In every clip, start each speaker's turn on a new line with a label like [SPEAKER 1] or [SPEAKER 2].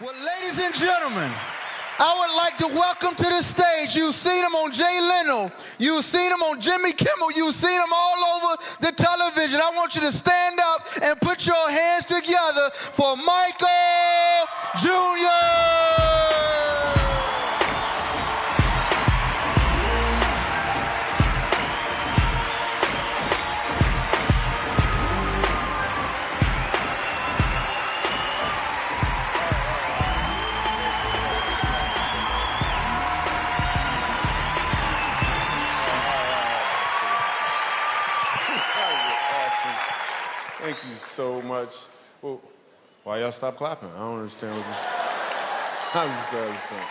[SPEAKER 1] Well, ladies and gentlemen, I would like to welcome to the stage. You've seen him on Jay Leno. You've seen him on Jimmy Kimmel. You've seen him all over the television. I want you to stand up and put your hands together for Michael Jr.
[SPEAKER 2] much. Well, why y'all stop clapping? I don't understand what this. I'm just glad understand.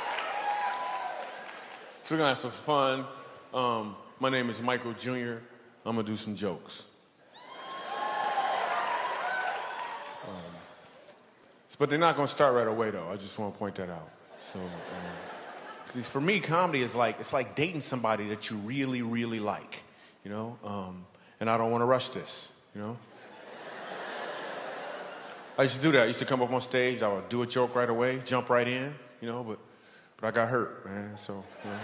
[SPEAKER 2] So we're gonna have some fun. Um, my name is Michael Jr. I'm gonna do some jokes. Um, but they're not gonna start right away though. I just want to point that out. So, um, for me, comedy is like it's like dating somebody that you really, really like, you know. Um, and I don't want to rush this, you know. I used to do that. I used to come up on stage, I would do a joke right away, jump right in, you know, but, but I got hurt, man, so, you know.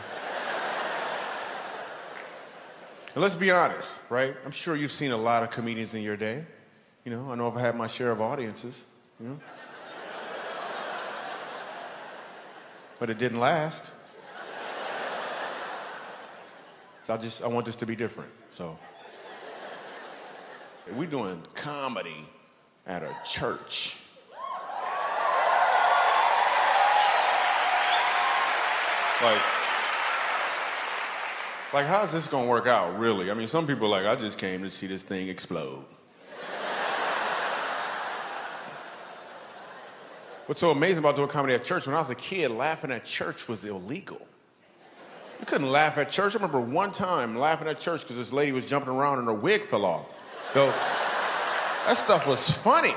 [SPEAKER 2] and let's be honest, right? I'm sure you've seen a lot of comedians in your day. You know, I know I've had my share of audiences, you know. but it didn't last. So I just, I want this to be different, so. We're doing comedy at a church. Like, like how's this gonna work out, really? I mean, some people like, I just came to see this thing explode. What's so amazing about doing comedy at church, when I was a kid, laughing at church was illegal. You couldn't laugh at church. I remember one time laughing at church because this lady was jumping around and her wig fell off. Though, that stuff was funny.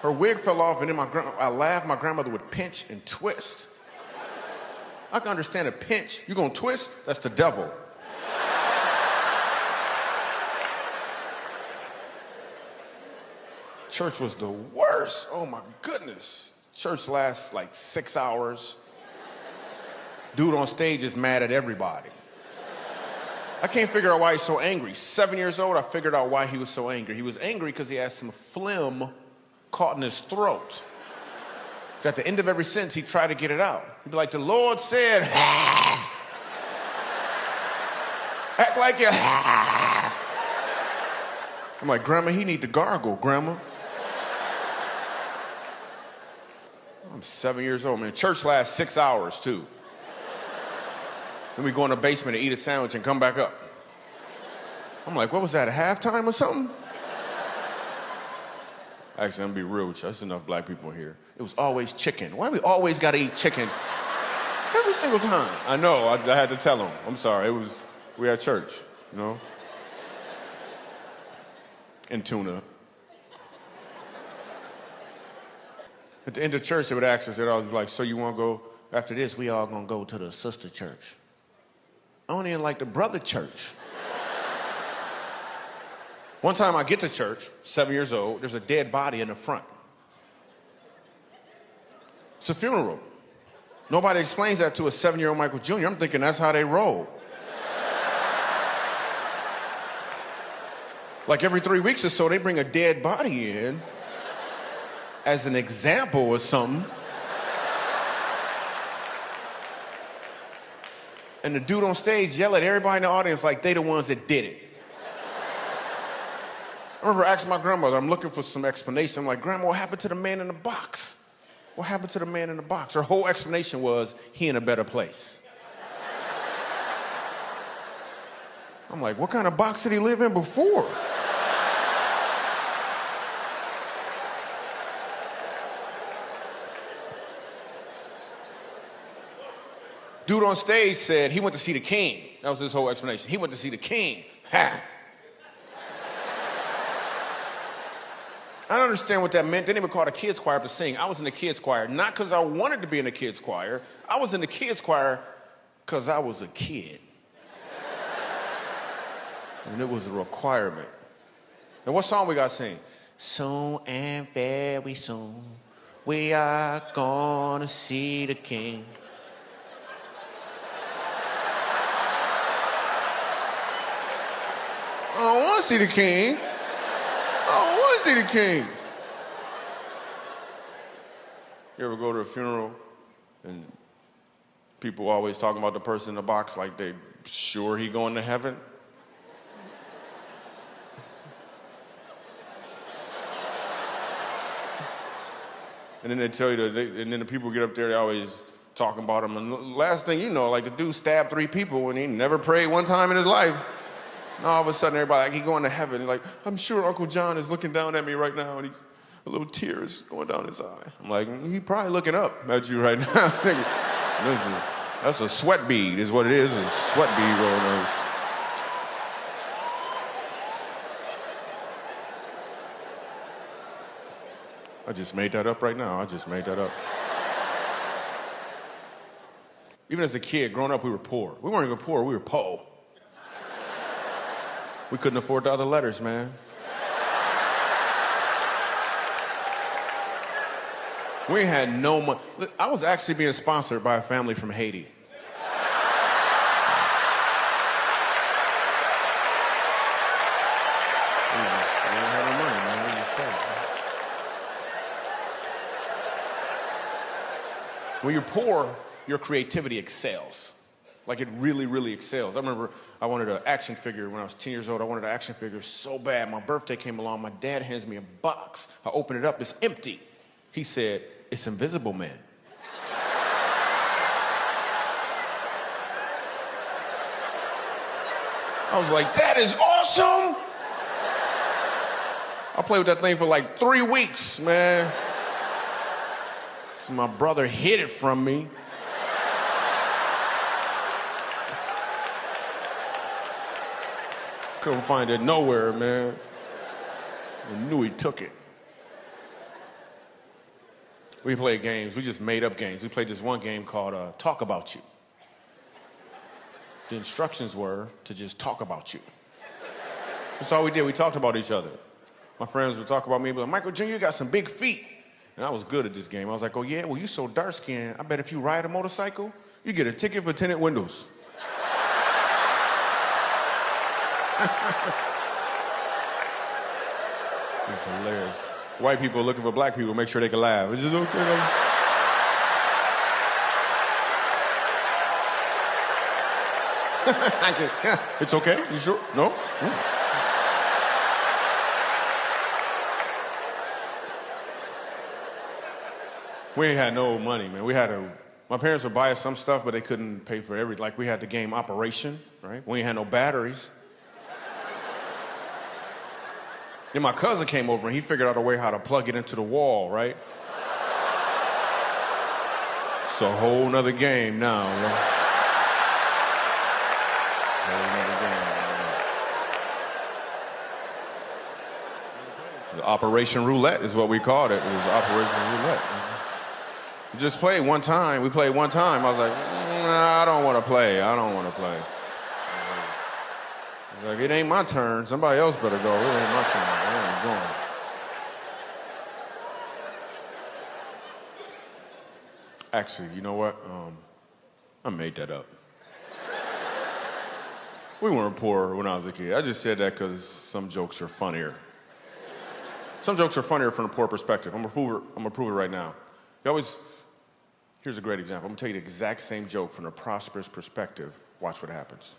[SPEAKER 2] Her wig fell off, and then my I laughed. My grandmother would pinch and twist. I can understand a pinch. You're gonna twist? That's the devil. Church was the worst. Oh my goodness. Church lasts like six hours. Dude on stage is mad at everybody. I can't figure out why he's so angry. Seven years old, I figured out why he was so angry. He was angry because he had some phlegm caught in his throat. So at the end of every sentence, he'd try to get it out. He'd be like, the Lord said, act like you I'm like, Grandma, he need to gargle, Grandma. I'm seven years old, man. Church lasts six hours, too. Then we go in the basement and eat a sandwich and come back up. I'm like, what was that, a halftime or something? Actually, I'm gonna be real with you. There's enough black people here. It was always chicken. Why we always gotta eat chicken every single time? I know. I, I had to tell them. I'm sorry. It was we had church, you know, and tuna. At the end of church, they would ask us, they'd always be like, so you wanna go, after this, we all gonna go to the sister church. I don't even like the brother church. One time I get to church, seven years old, there's a dead body in the front. It's a funeral. Nobody explains that to a seven year old Michael Jr. I'm thinking that's how they roll. like every three weeks or so, they bring a dead body in as an example or something. And the dude on stage yell at everybody in the audience like they the ones that did it. I remember asking my grandmother, I'm looking for some explanation. I'm like, Grandma, what happened to the man in the box? What happened to the man in the box? Her whole explanation was, he in a better place. I'm like, what kind of box did he live in before? Dude on stage said he went to see the king. That was his whole explanation. He went to see the king. Ha! I don't understand what that meant. They didn't even call a kids choir to sing. I was in the kids choir, not because I wanted to be in the kids choir. I was in the kids choir because I was a kid. and it was a requirement. And what song we got to sing? Soon and very soon, We are gonna see the king. I don't want to see the king. I don't want to see the king. You ever go to a funeral and people always talking about the person in the box like they sure he going to heaven? And then they tell you that, they, and then the people get up there, they always talking about him. And last thing you know, like the dude stabbed three people and he never prayed one time in his life. And all of a sudden, everybody like he going to heaven. Like, I'm sure Uncle John is looking down at me right now, and he's a little tears going down his eye. I'm like, mm, he probably looking up at you right now. Listen, that's a sweat bead, is what it is. A sweat bead rolling over. I just made that up right now. I just made that up. Even as a kid, growing up, we were poor. We weren't even poor, we were po. We couldn't afford the other letters, man. We had no money. I was actually being sponsored by a family from Haiti. When you're poor, your creativity excels. Like it really, really excels. I remember I wanted an action figure when I was 10 years old. I wanted an action figure so bad. My birthday came along. My dad hands me a box. I open it up. It's empty. He said, It's Invisible Man. I was like, That is awesome. I played with that thing for like three weeks, man. So my brother hid it from me. Couldn't find it nowhere, man. I knew he took it. We played games. We just made up games. We played this one game called uh, Talk About You. The instructions were to just talk about you. That's all we did. We talked about each other. My friends would talk about me, but like, Michael Jr., you got some big feet. And I was good at this game. I was like, oh, yeah, well, you're so dark skinned. I bet if you ride a motorcycle, you get a ticket for tinted windows. it's hilarious. White people looking for black people, make sure they can laugh. Is okay? it's okay? You sure? No? Mm. we ain't had no money, man. We had to, my parents would buy us some stuff, but they couldn't pay for everything. Like we had the game Operation, right? We ain't had no batteries. Then my cousin came over and he figured out a way how to plug it into the wall, right? It's a whole nother game now. Right? Operation Roulette is what we called it. It was Operation Roulette. Just played one time. We played one time. I was like, mm, nah, I don't want to play. I don't want to play. Like, it ain't my turn. Somebody else better go. It ain't my turn. I ain't going. Actually, you know what? Um, I made that up. we weren't poor when I was a kid. I just said that because some jokes are funnier. Some jokes are funnier from a poor perspective. I'm gonna prove it, I'm gonna prove it right now. You always Here's a great example. I'm gonna tell you the exact same joke from a prosperous perspective. Watch what happens.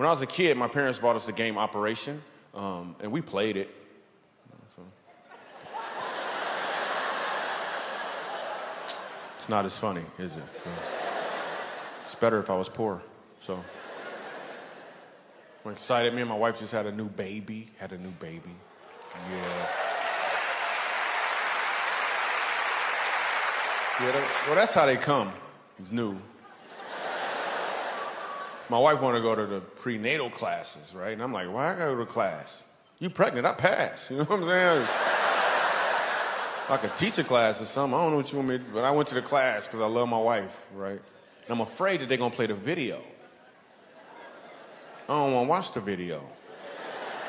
[SPEAKER 2] When I was a kid, my parents bought us the game Operation, um, and we played it. So. It's not as funny, is it? It's better if I was poor. So I'm excited. Me and my wife just had a new baby. Had a new baby. Yeah. Yeah, well, that's how they come. He's new. My wife wanted to go to the prenatal classes, right? And I'm like, why I gotta go to class? You pregnant? I pass. You know what I'm saying? like a teacher class or something. I don't know what you want me to, but I went to the class because I love my wife, right? And I'm afraid that they're gonna play the video. I don't want to watch the video.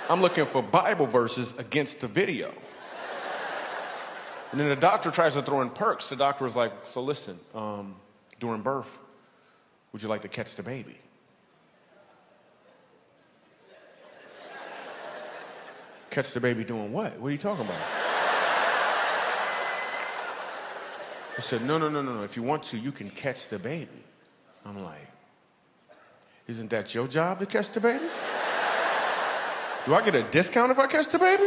[SPEAKER 2] I'm looking for Bible verses against the video. And then the doctor tries to throw in perks. The doctor was like, So listen, um, during birth, would you like to catch the baby? Catch the baby doing what? What are you talking about? I said, No, no, no, no, no. If you want to, you can catch the baby. I'm like, Isn't that your job to catch the baby? Do I get a discount if I catch the baby?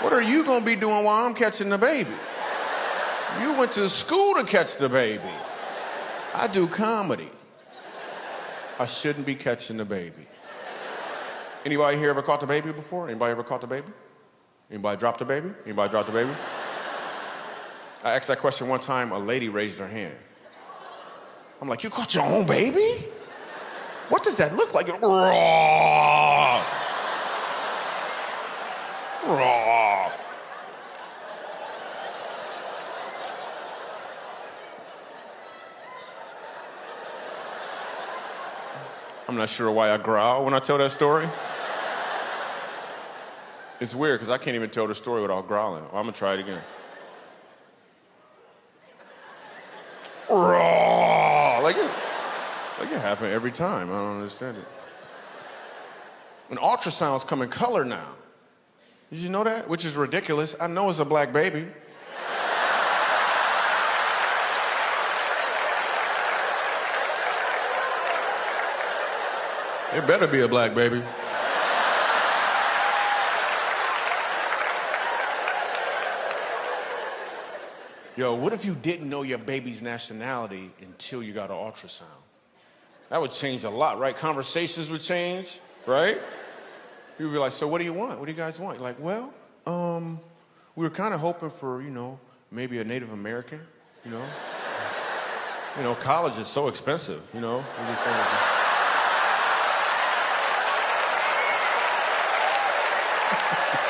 [SPEAKER 2] What are you gonna be doing while I'm catching the baby? You went to school to catch the baby. I do comedy. I shouldn't be catching the baby. Anybody here ever caught the baby before? Anybody ever caught the baby? Anybody dropped the baby? Anybody dropped the baby? I asked that question one time, a lady raised her hand. I'm like, you caught your own baby? What does that look like? Raw. Raw. I'm not sure why I growl when I tell that story. It's weird because I can't even tell the story without growling. Well, I'm gonna try it again. Raw. Like it, like it happen every time. I don't understand it. And ultrasounds come in color now. Did you know that? Which is ridiculous. I know it's a black baby. It better be a black baby. Yo, what if you didn't know your baby's nationality until you got an ultrasound? That would change a lot, right? Conversations would change, right? You'd be like, so what do you want? What do you guys want? You're like, well, um, we were kind of hoping for, you know, maybe a Native American, you know? you know, college is so expensive, you know? We just wanted to-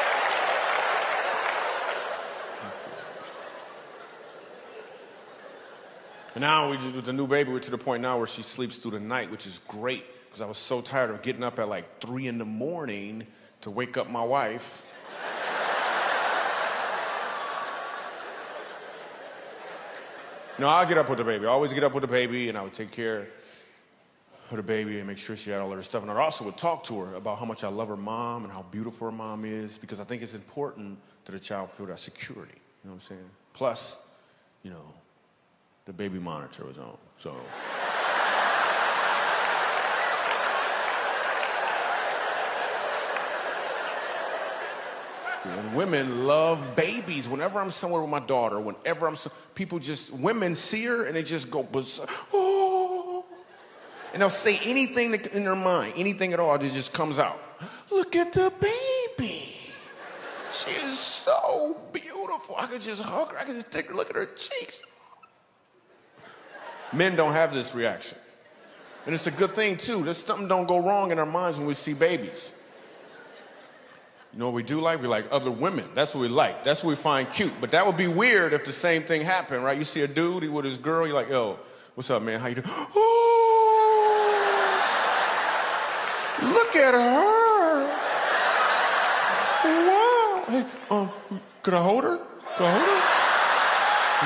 [SPEAKER 2] now we just with the new baby, we're to the point now where she sleeps through the night, which is great because I was so tired of getting up at like three in the morning to wake up my wife. no, I'll get up with the baby. I always get up with the baby, and I would take care of the baby and make sure she had all of her stuff. And I also would talk to her about how much I love her mom and how beautiful her mom is because I think it's important that a child feel that security. You know what I'm saying? Plus, you know, the baby monitor was on. So. Women love babies. Whenever I'm somewhere with my daughter, whenever I'm, so, people just, women see her and they just go, oh. And they'll say anything in their mind, anything at all, that just comes out. Look at the baby. She is so beautiful. I could just hug her. I could just take a look at her cheeks. Men don't have this reaction. And it's a good thing too. There's something don't go wrong in our minds when we see babies. You know what we do like? We like other women. That's what we like. That's what we find cute. But that would be weird if the same thing happened, right? You see a dude with his girl, you're like, yo, what's up, man? How you doing? Oh, look at her. Wow. Hey, um, could I hold her? Could I hold her?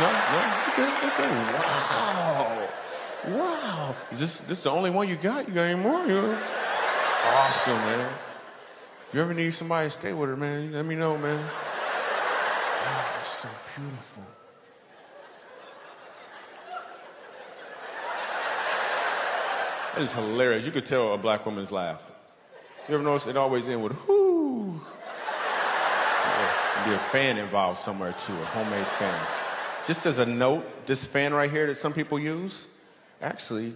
[SPEAKER 2] No, no. Okay, okay. Wow. Wow. Is this this the only one you got? You got any more? You know? It's awesome, man. If you ever need somebody to stay with her, man, let me know, man. Wow, it's so beautiful. That is hilarious. You could tell a black woman's laugh. You ever notice it always ends with whoo? Be a fan involved somewhere too, a homemade fan. Just as a note, this fan right here that some people use actually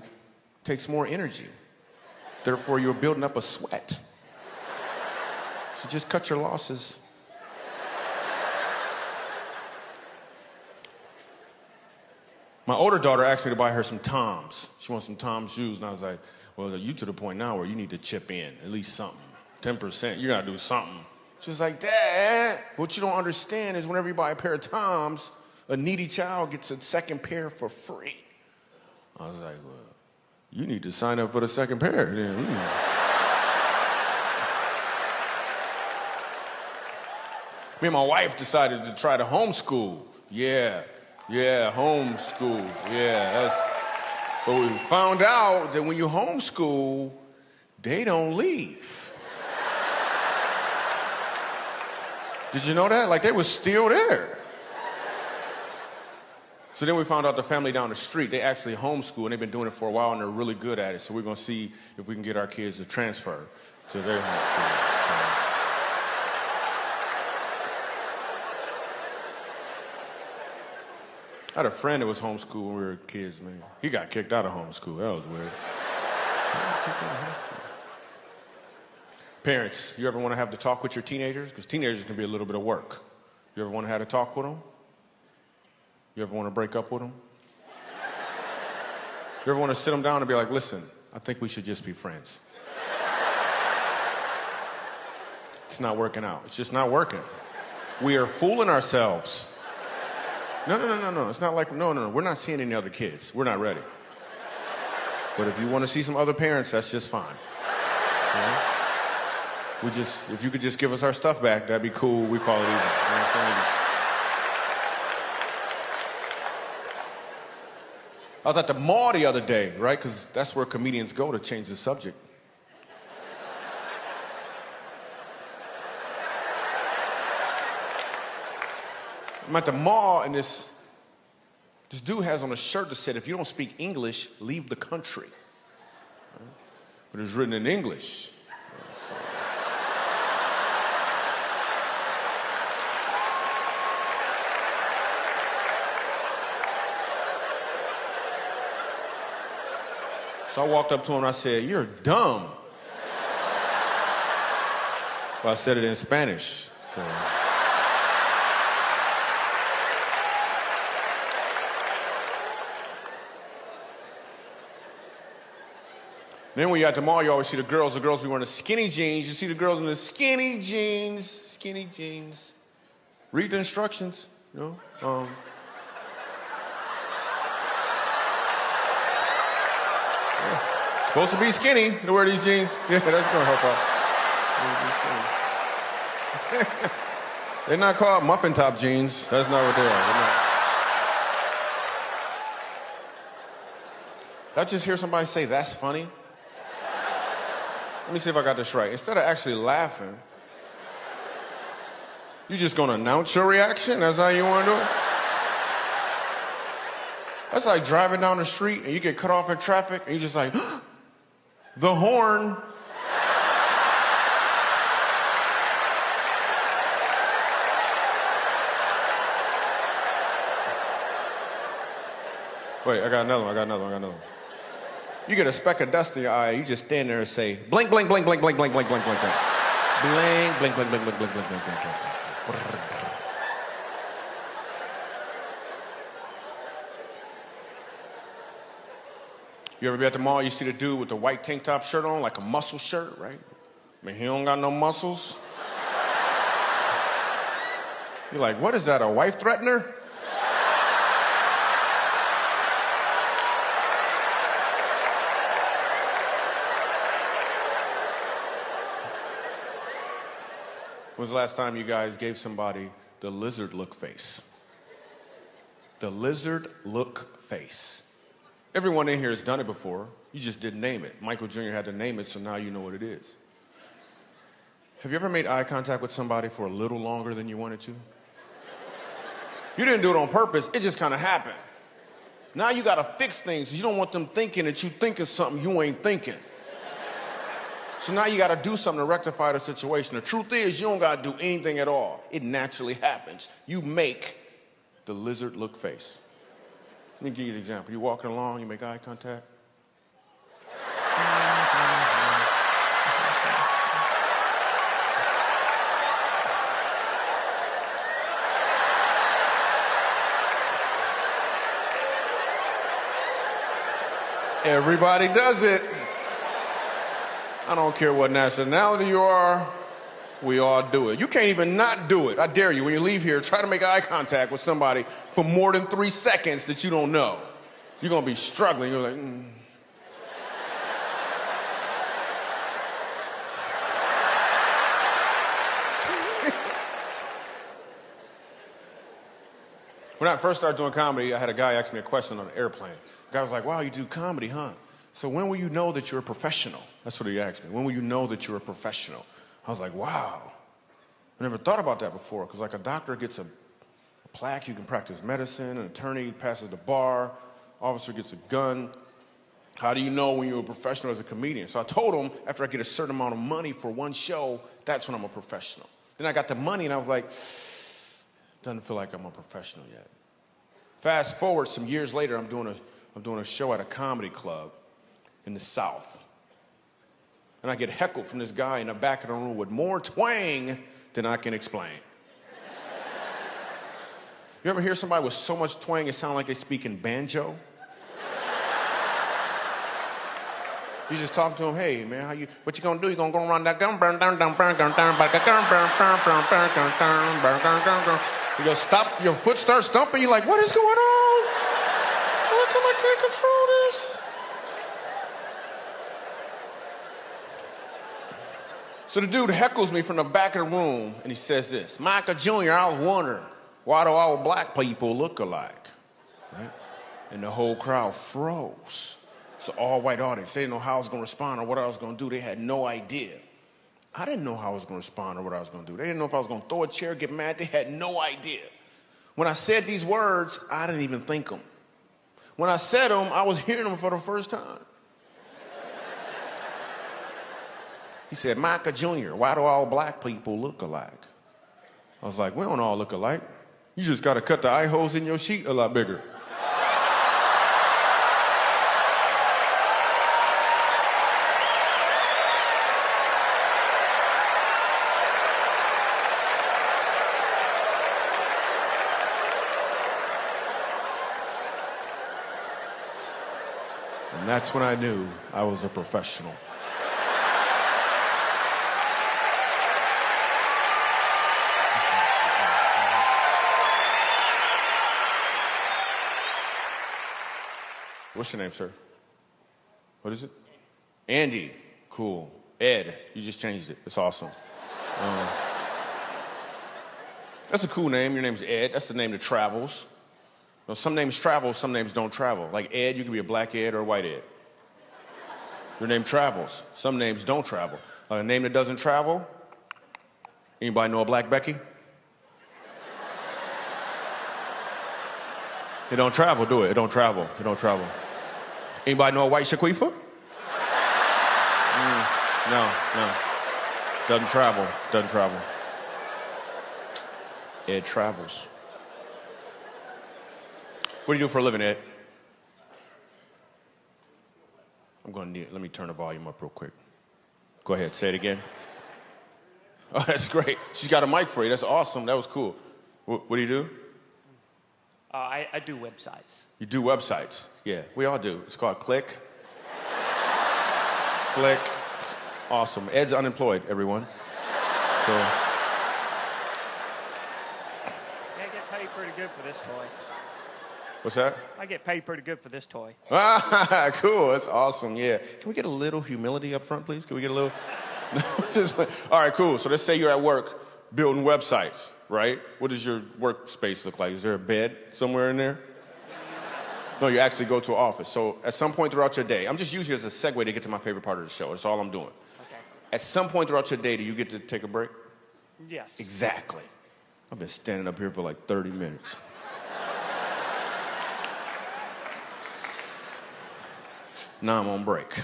[SPEAKER 2] takes more energy. Therefore, you're building up a sweat. So just cut your losses. My older daughter asked me to buy her some Toms. She wants some Toms shoes, and I was like, well, you to the point now where you need to chip in at least something. 10%, you gotta do something. She was like, Dad, what you don't understand is whenever you buy a pair of Toms, a needy child gets a second pair for free. I was like, well, you need to sign up for the second pair. Then. Mm. Me and my wife decided to try to homeschool. Yeah, yeah, homeschool. Yeah, that's. But we found out that when you homeschool, they don't leave. Did you know that? Like they were still there. So then we found out the family down the street, they actually homeschool and they've been doing it for a while and they're really good at it. So we're gonna see if we can get our kids to transfer to their homeschool. So. I had a friend that was homeschooled when we were kids, man. He got kicked out of homeschool. That was weird. Parents, you ever want to have to talk with your teenagers? Because teenagers can be a little bit of work. You ever want to have to talk with them? You ever want to break up with them? You ever want to sit them down and be like, listen, I think we should just be friends? It's not working out. It's just not working. We are fooling ourselves. No, no, no, no, no. It's not like, no, no, no. We're not seeing any other kids. We're not ready. But if you want to see some other parents, that's just fine. We just, if you could just give us our stuff back, that'd be cool. We call it even. You know I was at the mall the other day, right? Because that's where comedians go to change the subject. I'm at the mall, and this, this dude has on a shirt that said, if you don't speak English, leave the country. But it's written in English. So I walked up to him and I said, You're dumb. Well, I said it in Spanish. So. Then when you're at the mall, you always see the girls. The girls be wearing the skinny jeans. You see the girls in the skinny jeans, skinny jeans. Read the instructions, you know. Um, Supposed to be skinny to wear these jeans. Yeah, that's gonna help out. They're not called muffin top jeans. That's not what they are. Did I just hear somebody say that's funny? Let me see if I got this right. Instead of actually laughing, you're just gonna announce your reaction? That's how you wanna do it? That's like driving down the street and you get cut off in traffic and you're just like, the horn. Wait, I got another one, I got another one, I got another one. You get a speck of dust in your eye, you just stand there and say, blink, blink, blink, blink, blink, blink, blink, blink, blink, blink. Blink, blink, blink, blink, blink, blink, blink, blink, blink, blink. You ever be at the mall, you see the dude with the white tank top shirt on, like a muscle shirt, right? I mean, he don't got no muscles. You're like, what is that, a wife threatener? When was the last time you guys gave somebody the lizard look face? The lizard look face. Everyone in here has done it before. You just didn't name it. Michael Jr. had to name it, so now you know what it is. Have you ever made eye contact with somebody for a little longer than you wanted to? You didn't do it on purpose, it just kind of happened. Now you got to fix things. You don't want them thinking that you think thinking something you ain't thinking. So now you got to do something to rectify the situation. The truth is, you don't got to do anything at all. It naturally happens. You make the lizard look face. Let me give you an example. You're walking along, you make eye contact. Everybody does it. I don't care what nationality you are, we all do it. You can't even not do it. I dare you, when you leave here, try to make eye contact with somebody for more than three seconds that you don't know. You're gonna be struggling. You're like, mm. When I first started doing comedy, I had a guy ask me a question on an airplane. The guy was like, wow, you do comedy, huh? So when will you know that you're a professional? That's what he asked me. When will you know that you're a professional? I was like, wow. I never thought about that before, because like a doctor gets a, a plaque, you can practice medicine, an attorney passes the bar, officer gets a gun. How do you know when you're a professional as a comedian? So I told him after I get a certain amount of money for one show, that's when I'm a professional. Then I got the money and I was like, doesn't feel like I'm a professional yet. Fast forward some years later, I'm doing a, I'm doing a show at a comedy club in the South. And I get heckled from this guy in the back of the room with more twang than I can explain. you ever hear somebody with so much twang it sounds like they speak in banjo? You just talk to him, hey man, how you what you gonna do? You gonna go around that gun burn down down burn down down burn burn burn burn burn burn burn burn burn burn burn You go stop, your foot starts stumping, you're like, what is going on? Come I can't control this? So the dude heckles me from the back of the room and he says this, Michael Jr., I was wondering, why do all black people look alike? Right? And the whole crowd froze. An all white audience. They didn't know how I was going to respond or what I was going to do. They had no idea. I didn't know how I was going to respond or what I was going to do. They didn't know if I was going to throw a chair, get mad. They had no idea. When I said these words, I didn't even think them. When I said them, I was hearing them for the first time. He said, Michael Jr., why do all black people look alike? I was like, we don't all look alike. You just got to cut the eye holes in your sheet a lot bigger. And that's when I knew I was a professional. What's your name, sir? What is it? Andy. Cool. Ed. You just changed it. It's awesome. Um, that's a cool name. Your name's Ed. That's the name that travels. You know, some names travel, some names don't travel. Like Ed, you could be a black Ed or a white Ed. Your name travels. Some names don't travel. Like a name that doesn't travel. Anybody know a black Becky? It don't travel, do it? It don't travel. It don't travel. Anybody know a white Shaquifa? Mm, no, no. Doesn't travel. Doesn't travel. Ed travels. What do you do for a living, Ed? I'm going to need, let me turn the volume up real quick. Go ahead, say it again. Oh, that's great. She's got a mic for you. That's awesome. That was cool. What, what do you do?
[SPEAKER 3] Uh, I, I do websites.
[SPEAKER 2] You do websites. Yeah, we all do. It's called Click. Click. It's awesome. Ed's unemployed, everyone. So,
[SPEAKER 3] Yeah, I get paid pretty good for this toy.
[SPEAKER 2] what's that?
[SPEAKER 3] I get paid pretty good for this toy.
[SPEAKER 2] Ah, cool. That's awesome. Yeah. Can we get a little humility up front, please? Can we get a little? All right, cool. So let's say you're at work building websites, right? What does your workspace look like? Is there a bed somewhere in there? No, you actually go to an office. So at some point throughout your day, I'm just using it as a segue to get to my favorite part of the show. That's all I'm doing.
[SPEAKER 3] Okay.
[SPEAKER 2] At some point throughout your day, do you get to take a break?
[SPEAKER 3] Yes.
[SPEAKER 2] Exactly. I've been standing up here for like 30 minutes. now I'm on break.